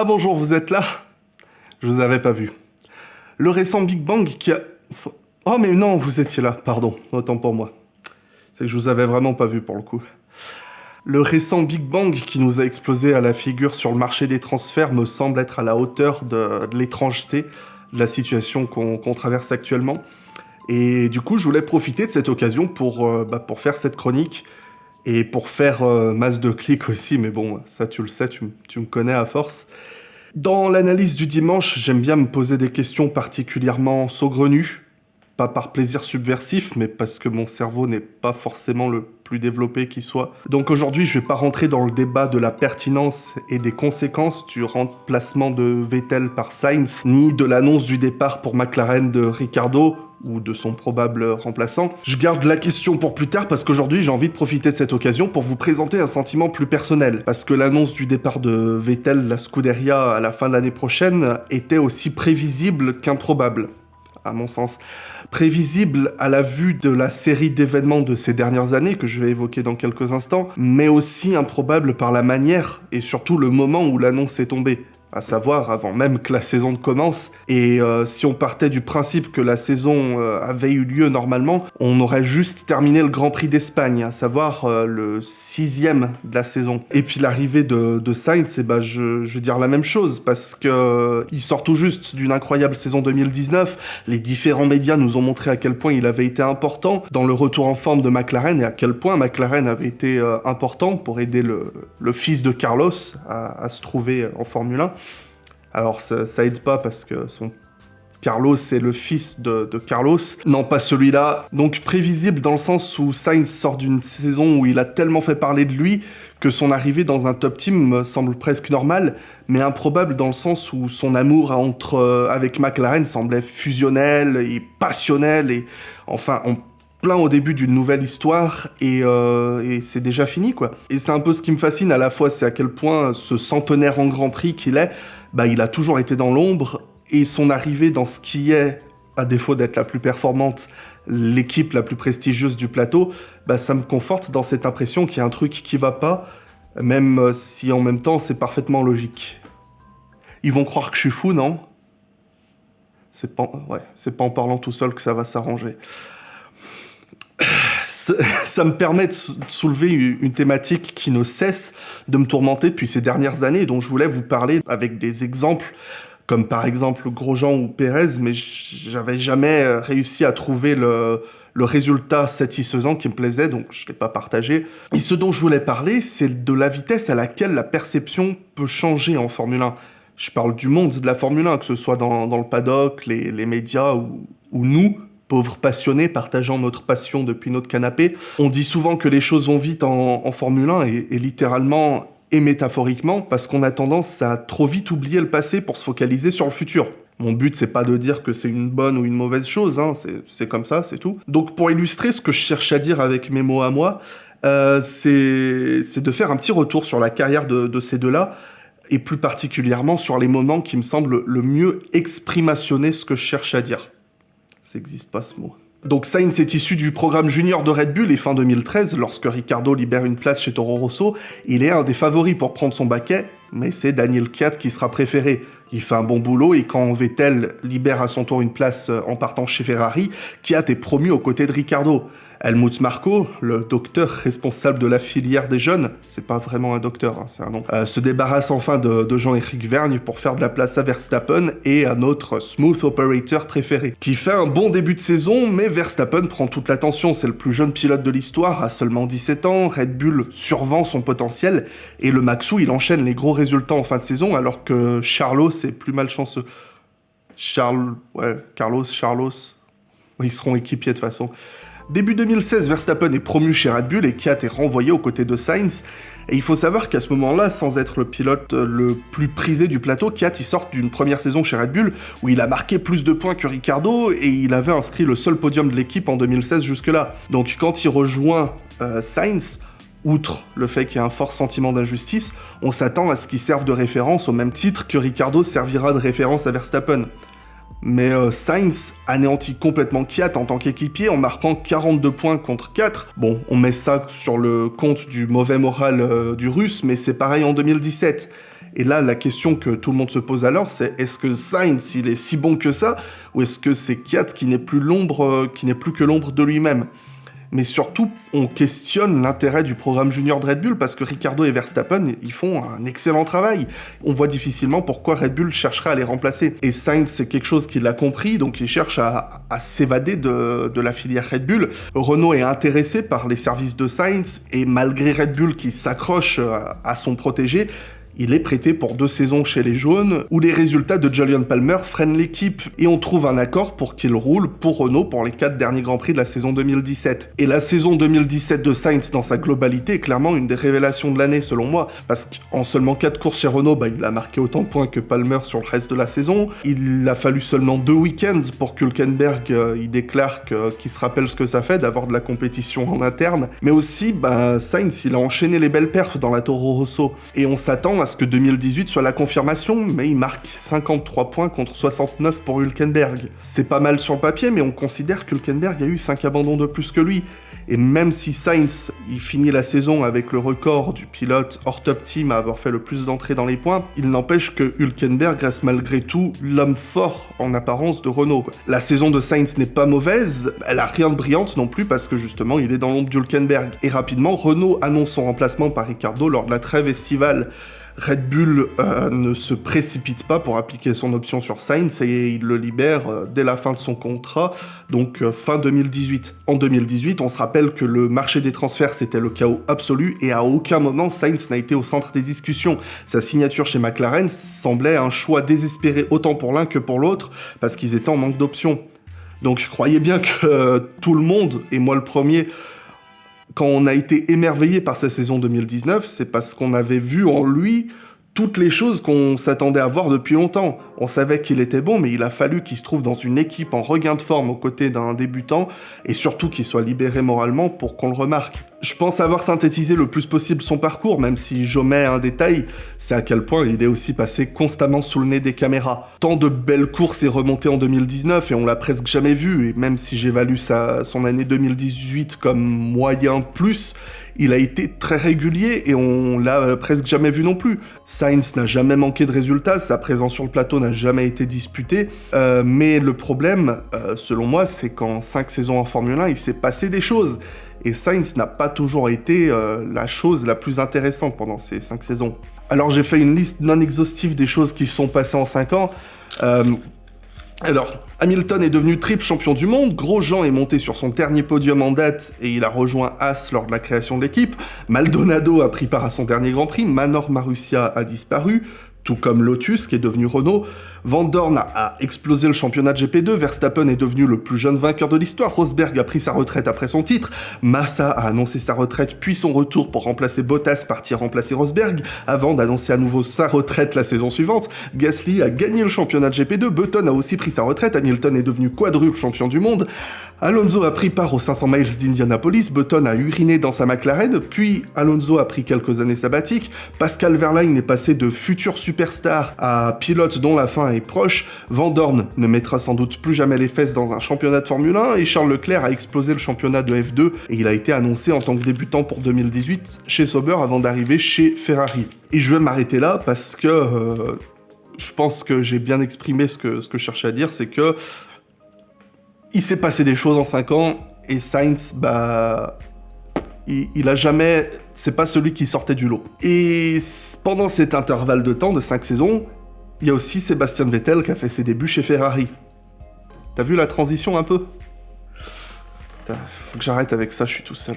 Ah bonjour, vous êtes là? Je vous avais pas vu. Le récent Big Bang qui a... Oh mais non, vous étiez là, pardon, autant pour moi. C'est que je vous avais vraiment pas vu pour le coup. Le récent Big Bang qui nous a explosé à la figure sur le marché des transferts me semble être à la hauteur de, l'étrangeté de la situation qu'on traverse actuellement. Et du coup, je voulais profiter de cette occasion pour, euh, bah, pour faire cette chronique et pour faire euh, masse de clics aussi, mais bon, ça tu le sais, tu, me connais à force. Dans l'analyse du dimanche, j'aime bien me poser des questions particulièrement saugrenues, pas par plaisir subversif, mais parce que mon cerveau n'est pas forcément le plus développé qui soit. Donc aujourd'hui, je vais pas rentrer dans le débat de la pertinence et des conséquences du remplacement de Vettel par Sainz, ni de l'annonce du départ pour McLaren de Ricardo, ou de son probable remplaçant. Je garde la question pour plus tard parce qu'aujourd'hui j'ai envie de profiter de cette occasion pour vous présenter un sentiment plus personnel. Parce que l'annonce du départ de Vettel, la Scuderia, à la fin de l'année prochaine était aussi prévisible qu'improbable, à mon sens prévisible à la vue de la série d'événements de ces dernières années que je vais évoquer dans quelques instants, mais aussi improbable par la manière et surtout le moment où l'annonce est tombée à savoir avant même que la saison ne commence. Et euh, si on partait du principe que la saison euh, avait eu lieu normalement, on aurait juste terminé le Grand Prix d'Espagne, à savoir euh, le sixième de la saison. Et puis l'arrivée de, Sainz, eh ben, je, je, veux dire la même chose, parce que il sort tout juste d'une incroyable saison 2019. Les différents médias nous ont montré à quel point il avait été important dans le retour en forme de McLaren et à quel point McLaren avait été important pour aider le, fils de Carlos à se trouver en Formule 1. Alors ça, aide pas parce que son Carlos est le fils de, Carlos, non pas celui-là. Donc prévisible dans le sens où Sainz sort d'une saison où il a tellement fait parler de lui que son arrivée dans un top team semble presque normale, mais improbable dans le sens où son amour entre, euh, avec McLaren semblait fusionnel et passionnel, et enfin on plein au début d'une nouvelle histoire euh, et c'est déjà fini quoi. Et c'est un peu ce qui me fascine à la fois, c'est à quel point ce centenaire en Grand Prix qu'il est bah, il a toujours été dans l'ombre, et son arrivée dans ce qui est, à défaut d'être la plus performante, l'équipe la plus prestigieuse du plateau, bah, ça me conforte dans cette impression qu'il y a un truc qui va pas, même euh, si en même temps c'est parfaitement logique. Ils vont croire que je suis fou, non? C'est pas, ouais, pas en parlant tout seul que ça va s'arranger ça me permet de soulever une thématique qui ne cesse de me tourmenter depuis ces dernières années, dont je voulais vous parler avec des exemples comme par exemple Grosjean ou Pérez, mais j'avais jamais euh, réussi à trouver le, résultat satisfaisant qui me plaisait, donc je ne l'ai pas partagé. Et ce dont je voulais parler, c'est de la vitesse à laquelle la perception peut changer en Formule 1. Je parle du monde de la Formule 1, que ce soit dans, le paddock, les, médias ou nous, pauvres passionnés partageant notre passion depuis notre canapé. On dit souvent que les choses vont vite en, Formule 1 et, littéralement et métaphoriquement parce qu'on a tendance à trop vite oublier le passé pour se focaliser sur le futur. Mon but, c'est pas de dire que c'est une bonne ou une mauvaise chose, hein, c'est comme ça, c'est tout. Donc pour illustrer ce que je cherche à dire avec mes mots à moi, euh, c'est de faire un petit retour sur la carrière de, de ces deux-là, et plus particulièrement sur les moments qui me semblent le mieux exprimationner ce que je cherche à dire. Ça n'existe pas ce mot. Donc Sainz est issu du programme junior de Red Bull et fin 2013, lorsque Ricardo libère une place chez Toro Rosso, il est un des favoris pour prendre son baquet, mais c'est Daniel Kiat qui sera préféré. Il fait un bon boulot et quand Vettel libère à son tour une place en partant chez Ferrari, Kiat est promu aux côtés de Ricardo. Helmut Marko, le docteur responsable de la filière des jeunes, c'est pas vraiment un docteur, hein, c'est un nom, euh, se débarrasse enfin de, Jean-Éric Vergne pour faire de la place à Verstappen et à notre smooth operator préféré, qui fait un bon début de saison, mais Verstappen prend toute l'attention, c'est le plus jeune pilote de l'histoire, à seulement 17 ans, Red Bull survend son potentiel, et le Maxou il enchaîne les gros résultats en fin de saison, alors que Charlos est plus malchanceux. Charles, ouais, Carlos, Charlos, ils seront équipiers de toute façon. Début 2016, Verstappen est promu chez Red Bull et Kiat est renvoyé aux côtés de Sainz. Et il faut savoir qu'à ce moment-là, sans être le pilote le plus prisé du plateau, Kiat il sort d'une première saison chez Red Bull où il a marqué plus de points que Ricardo et il avait inscrit le seul podium de l'équipe en 2016 jusque-là. Donc quand il rejoint euh, Sainz, outre le fait qu'il y a un fort sentiment d'injustice, on s'attend à ce qu'il serve de référence au même titre que Ricardo servira de référence à Verstappen. Mais euh, Sainz anéantit complètement Kiat en tant qu'équipier en marquant 42 points contre 4. Bon, on met ça sur le compte du mauvais moral euh, du russe, mais c'est pareil en 2017. Et là, la question que tout le monde se pose alors, c'est est-ce que Sainz, il est si bon que ça, ou est-ce que c'est Kiat qui n'est plus l'ombre, euh, qui n'est plus que l'ombre de lui-même? Mais surtout, on questionne l'intérêt du programme junior de Red Bull parce que Ricardo et Verstappen, ils font un excellent travail. On voit difficilement pourquoi Red Bull chercherait à les remplacer. Et Sainz, c'est quelque chose qu'il a compris, donc il cherche à, s'évader de, de, la filière Red Bull. Renault est intéressé par les services de Sainz, et malgré Red Bull qui s'accroche à son protégé, il est prêté pour deux saisons chez les Jaunes, où les résultats de Julian Palmer freinent l'équipe, et on trouve un accord pour qu'il roule pour Renault pour les quatre derniers Grands Prix de la saison 2017. Et la saison 2017 de Sainz dans sa globalité est clairement une des révélations de l'année selon moi, parce qu'en seulement quatre courses chez Renault, bah, il a marqué autant de points que Palmer sur le reste de la saison, il a fallu seulement deux week-ends pour que Hülkenberg euh, déclare qu'il se rappelle ce que ça fait d'avoir de la compétition en interne, mais aussi bah, Sainz il a enchaîné les belles perfs dans la Toro Rosso, et on s'attend à que 2018 soit la confirmation, mais il marque 53 points contre 69 pour Hülkenberg. C'est pas mal sur le papier, mais on considère qu'Hülkenberg a eu 5 abandons de plus que lui. Et même si Sainz il finit la saison avec le record du pilote hors top team à avoir fait le plus d'entrées dans les points, il n'empêche que Hülkenberg reste malgré tout l'homme fort en apparence de Renault. La saison de Sainz n'est pas mauvaise, elle a rien de brillante non plus parce que justement il est dans l'ombre d'Hülkenberg. Et rapidement, Renault annonce son remplacement par Ricardo lors de la trêve estivale. Red Bull euh, ne se précipite pas pour appliquer son option sur Sainz et il le libère euh, dès la fin de son contrat, donc euh, fin 2018. En 2018, on se rappelle que le marché des transferts c'était le chaos absolu et à aucun moment Sainz n'a été au centre des discussions. Sa signature chez McLaren semblait un choix désespéré autant pour l'un que pour l'autre parce qu'ils étaient en manque d'options. Donc je croyais bien que tout le monde, et moi le premier, quand on a été émerveillé par sa saison 2019, c'est parce qu'on avait vu en lui toutes les choses qu'on s'attendait à voir depuis longtemps. On savait qu'il était bon, mais il a fallu qu'il se trouve dans une équipe en regain de forme aux côtés d'un débutant, et surtout qu'il soit libéré moralement pour qu'on le remarque. Je pense avoir synthétisé le plus possible son parcours, même si j'omets un détail, c'est à quel point il est aussi passé constamment sous le nez des caméras. Tant de belles courses et remontées en 2019, et on l'a presque jamais vu, et même si j'évalue son année 2018 comme moyen plus, il a été très régulier et on l'a euh, presque jamais vu non plus. Sainz n'a jamais manqué de résultats, sa présence sur le plateau n'a jamais été disputée, euh, mais le problème, euh, selon moi, c'est qu'en 5 saisons en Formule 1, il s'est passé des choses. Et Sainz n'a pas toujours été la chose la plus intéressante pendant ces 5 saisons. Alors j'ai fait une liste non exhaustive des choses qui sont passées en 5 ans. Alors, Hamilton est devenu triple champion du monde, Grosjean est monté sur son dernier podium en date et il a rejoint As lors de la création de l'équipe, Maldonado a pris part à son dernier Grand Prix, Manor Marussia a disparu, tout comme Lotus qui est devenu Renault. Van Dorn a explosé le championnat de GP2, Verstappen est devenu le plus jeune vainqueur de l'histoire, Rosberg a pris sa retraite après son titre, Massa a annoncé sa retraite puis son retour pour remplacer Bottas partir remplacer Rosberg, avant d'annoncer à nouveau sa retraite la saison suivante, Gasly a gagné le championnat de GP2, Button a aussi pris sa retraite, Hamilton est devenu quadruple champion du monde, Alonso a pris part aux 500 miles d'Indianapolis, Button a uriné dans sa McLaren, puis Alonso a pris quelques années sabbatiques, Pascal Verlaine est passé de futur superstar à pilote dont la fin proche, Van Dorn ne mettra sans doute plus jamais les fesses dans un championnat de Formule 1, et Charles Leclerc a explosé le championnat de F2, et il a été annoncé en tant que débutant pour 2018 chez Sauber avant d'arriver chez Ferrari. Et je vais m'arrêter là parce que... Euh, je pense que j'ai bien exprimé ce que, ce que je cherchais à dire, c'est que il s'est passé des choses en 5 ans, et Sainz, bah... Il, a jamais... C'est pas celui qui sortait du lot. Et pendant cet intervalle de temps, de 5 saisons, il y a aussi Sébastien Vettel qui a fait ses débuts chez Ferrari. T'as vu la transition un peu? Faut que j'arrête avec ça, je suis tout seul.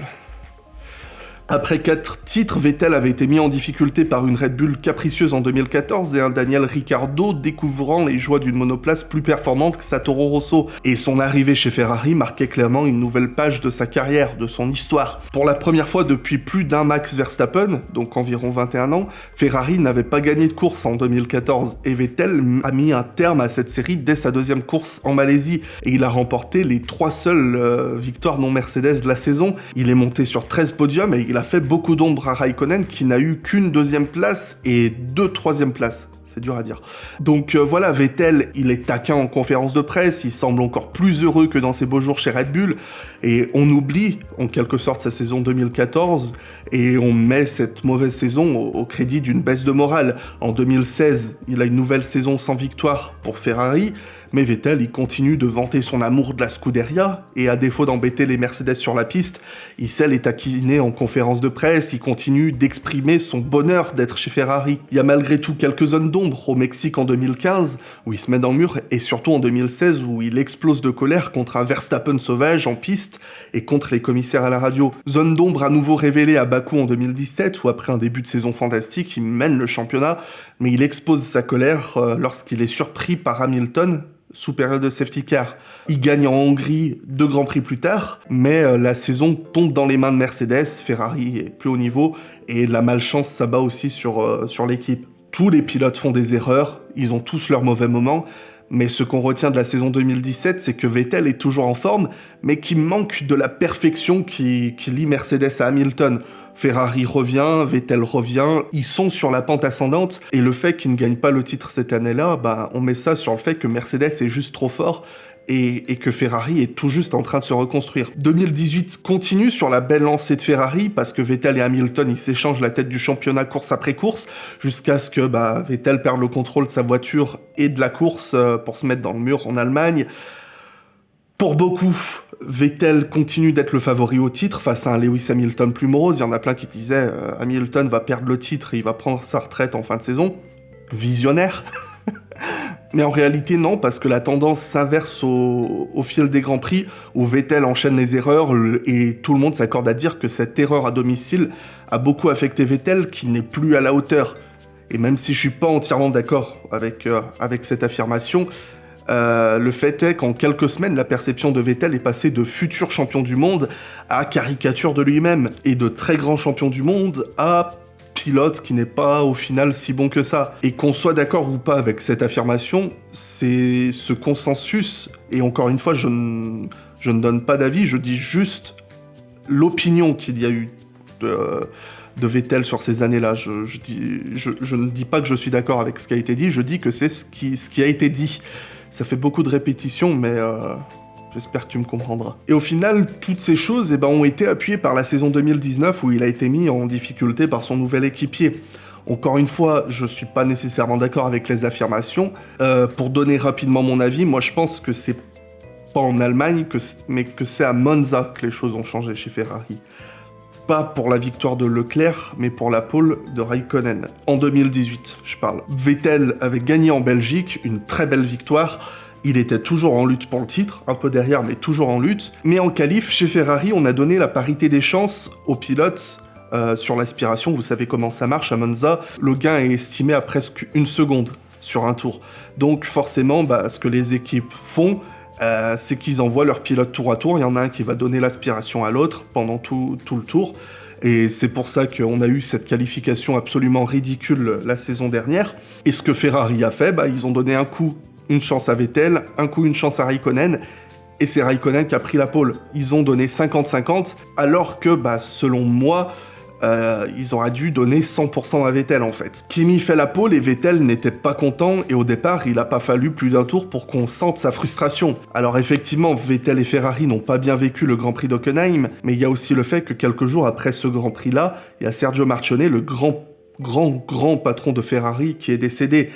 Après quatre titres, Vettel avait été mis en difficulté par une Red Bull capricieuse en 2014 et un Daniel Ricciardo découvrant les joies d'une monoplace plus performante que sa Toro Rosso. Et son arrivée chez Ferrari marquait clairement une nouvelle page de sa carrière, de son histoire. Pour la première fois depuis plus d'un Max Verstappen, donc environ 21 ans, Ferrari n'avait pas gagné de course en 2014 et Vettel a mis un terme à cette série dès sa deuxième course en Malaisie et il a remporté les trois seules euh, victoires non Mercedes de la saison. Il est monté sur 13 podiums et il a fait beaucoup d'ombre à Raikkonen qui n'a eu qu'une deuxième place et deux troisième places. c'est dur à dire. Donc euh, voilà, Vettel, il est taquin en conférence de presse, il semble encore plus heureux que dans ses beaux jours chez Red Bull, et on oublie en quelque sorte sa saison 2014, et on met cette mauvaise saison au, crédit d'une baisse de morale. En 2016, il a une nouvelle saison sans victoire pour Ferrari, mais Vettel, il continue de vanter son amour de la Scuderia, et à défaut d'embêter les Mercedes sur la piste, il sait les en conférence de presse, il continue d'exprimer son bonheur d'être chez Ferrari. Il y a malgré tout quelques zones d'ombre au Mexique en 2015, où il se met dans le mur, et surtout en 2016, où il explose de colère contre un Verstappen sauvage en piste, et contre les commissaires à la radio. Zone d'ombre à nouveau révélée à Bakou en 2017, où après un début de saison fantastique, il mène le championnat, mais il expose sa colère euh, lorsqu'il est surpris par Hamilton, sous période de safety car. Il gagne en Hongrie deux grands prix plus tard, mais euh, la saison tombe dans les mains de Mercedes, Ferrari est plus haut niveau, et la malchance s'abat aussi sur, euh, sur l'équipe. Tous les pilotes font des erreurs, ils ont tous leurs mauvais moments, mais ce qu'on retient de la saison 2017, c'est que Vettel est toujours en forme, mais qui manque de la perfection qui, qui lie Mercedes à Hamilton. Ferrari revient, Vettel revient, ils sont sur la pente ascendante, et le fait qu'ils ne gagnent pas le titre cette année-là, bah, on met ça sur le fait que Mercedes est juste trop fort, et, que Ferrari est tout juste en train de se reconstruire. 2018 continue sur la belle lancée de Ferrari parce que Vettel et Hamilton ils s'échangent la tête du championnat course après course jusqu'à ce que bah, Vettel perde le contrôle de sa voiture et de la course euh, pour se mettre dans le mur en Allemagne. Pour beaucoup, Vettel continue d'être le favori au titre face à un Lewis Hamilton plus morose. Il y en a plein qui disaient euh, Hamilton va perdre le titre et il va prendre sa retraite en fin de saison. Visionnaire. Mais en réalité, non, parce que la tendance s'inverse au, fil des Grands Prix, où Vettel enchaîne les erreurs, et tout le monde s'accorde à dire que cette erreur à domicile a beaucoup affecté Vettel, qui n'est plus à la hauteur. Et même si je suis pas entièrement d'accord avec, euh, avec cette affirmation, euh, le fait est qu'en quelques semaines, la perception de Vettel est passée de futur champion du monde à caricature de lui-même, et de très grand champion du monde à pilote qui n'est pas au final si bon que ça. Et qu'on soit d'accord ou pas avec cette affirmation, c'est ce consensus, et encore une fois, je ne, donne pas d'avis, je dis juste l'opinion qu'il y a eu de, Vettel sur ces années-là. Je, ne dis pas que je suis d'accord avec ce qui a été dit, je dis que c'est ce qui a été dit. Ça fait beaucoup de répétitions, mais euh, j'espère que tu me comprendras. Et au final, toutes ces choses eh ben, ont été appuyées par la saison 2019 où il a été mis en difficulté par son nouvel équipier. Encore une fois, je suis pas nécessairement d'accord avec les affirmations. Euh, pour donner rapidement mon avis, moi je pense que c'est pas en Allemagne, mais que c'est à Monza que les choses ont changé chez Ferrari pas pour la victoire de Leclerc, mais pour la pole de Raikkonen. En 2018, je parle. Vettel avait gagné en Belgique, une très belle victoire, il était toujours en lutte pour le titre, un peu derrière, mais toujours en lutte. Mais en qualif, chez Ferrari, on a donné la parité des chances aux pilotes euh, sur l'aspiration. Vous savez comment ça marche à Monza. Le gain est estimé à presque une seconde sur un tour. Donc forcément, bah, ce que les équipes font, euh, c'est qu'ils envoient leurs pilotes tour à tour. Il y en a un qui va donner l'aspiration à l'autre pendant tout, le tour. Et c'est pour ça qu'on a eu cette qualification absolument ridicule la saison dernière. Et ce que Ferrari a fait, bah, ils ont donné un coup une chance à Vettel, un coup une chance à Raikkonen, et c'est Raikkonen qui a pris la pole. Ils ont donné 50-50, alors que, bah, selon moi, euh, ils auraient dû donner 100% à Vettel en fait. Kimi fait la pole et Vettel n'était pas content et au départ il a pas fallu plus d'un tour pour qu'on sente sa frustration. Alors effectivement Vettel et Ferrari n'ont pas bien vécu le Grand Prix d'Hockenheim, mais il y a aussi le fait que quelques jours après ce Grand Prix là, il y a Sergio Marchionnet, le grand grand grand patron de Ferrari qui est décédé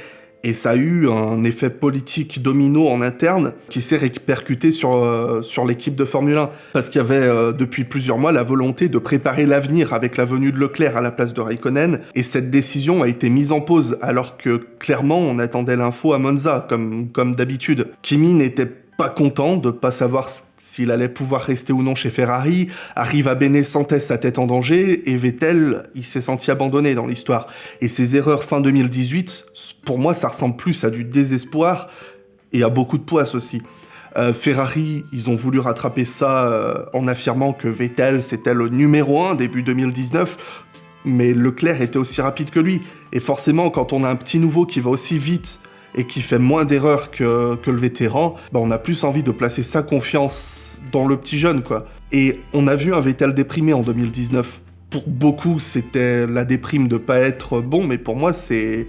et ça a eu un effet politique domino en interne qui s'est répercuté sur, euh, sur l'équipe de Formule 1. Parce qu'il y avait euh, depuis plusieurs mois la volonté de préparer l'avenir avec la venue de Leclerc à la place de Raikkonen. Et cette décision a été mise en pause alors que clairement on attendait l'info à Monza comme, comme d'habitude. Kimi n'était pas content de pas savoir s'il allait pouvoir rester ou non chez Ferrari, arrive à Bene sentait sa tête en danger, et Vettel, il s'est senti abandonné dans l'histoire. Et ses erreurs fin 2018, pour moi, ça ressemble plus à du désespoir, et à beaucoup de poisse aussi. Euh, Ferrari, ils ont voulu rattraper ça euh, en affirmant que Vettel, c'était le numéro 1 début 2019, mais Leclerc était aussi rapide que lui. Et forcément, quand on a un petit nouveau qui va aussi vite et qui fait moins d'erreurs que, le vétéran, bah on a plus envie de placer sa confiance dans le petit jeune, quoi. Et on a vu un Vettel déprimé en 2019. Pour beaucoup, c'était la déprime de pas être bon, mais pour moi, c'est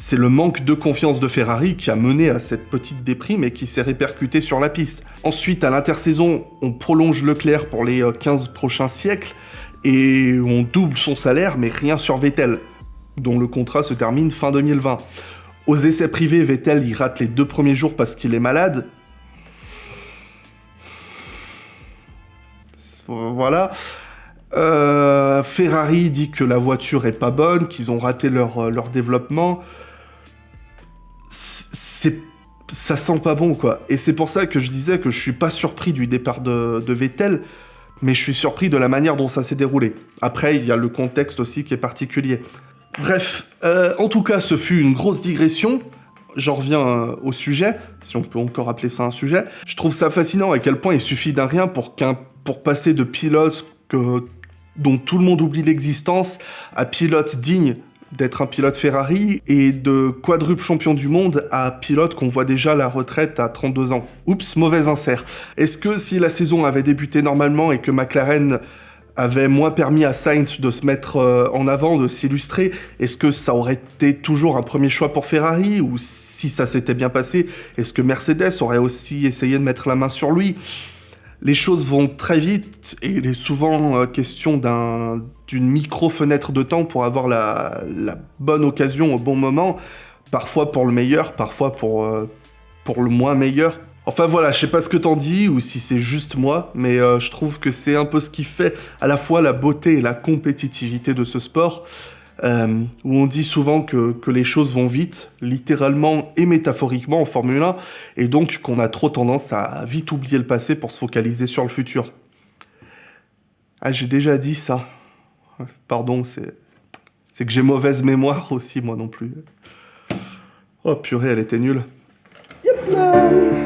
C'est le manque de confiance de Ferrari qui a mené à cette petite déprime et qui s'est répercuté sur la piste. Ensuite, à l'intersaison, on prolonge Leclerc pour les 15 prochains siècles, et on double son salaire, mais rien sur Vettel, dont le contrat se termine fin 2020. Aux essais privés, Vettel y rate les deux premiers jours parce qu'il est malade. Voilà. Euh, Ferrari dit que la voiture est pas bonne, qu'ils ont raté leur, euh, leur développement. Ça sent pas bon, quoi. Et c'est pour ça que je disais que je suis pas surpris du départ de, de Vettel, mais je suis surpris de la manière dont ça s'est déroulé. Après, il y a le contexte aussi qui est particulier. Bref, euh, en tout cas, ce fut une grosse digression. J'en reviens euh, au sujet, si on peut encore appeler ça un sujet. Je trouve ça fascinant à quel point il suffit d'un rien pour, pour passer de pilote dont tout le monde oublie l'existence à pilote digne d'être un pilote Ferrari et de quadruple champion du monde à pilote qu'on voit déjà la retraite à 32 ans. Oups, mauvais insert. Est-ce que si la saison avait débuté normalement et que McLaren avait moins permis à Sainz de se mettre euh, en avant, de s'illustrer, est-ce que ça aurait été toujours un premier choix pour Ferrari Ou si ça s'était bien passé, est-ce que Mercedes aurait aussi essayé de mettre la main sur lui? Les choses vont très vite et il est souvent euh, question d'une micro-fenêtre de temps pour avoir la, bonne occasion au bon moment, parfois pour le meilleur, parfois pour, euh, pour le moins meilleur, Enfin voilà, je sais pas ce que t'en dis ou si c'est juste moi, mais euh, je trouve que c'est un peu ce qui fait à la fois la beauté et la compétitivité de ce sport, euh, où on dit souvent que, les choses vont vite, littéralement et métaphoriquement en Formule 1, et donc qu'on a trop tendance à vite oublier le passé pour se focaliser sur le futur. Ah, j'ai déjà dit ça. Pardon, c'est... C'est que j'ai mauvaise mémoire aussi, moi non plus. Oh purée, elle était nulle. Yep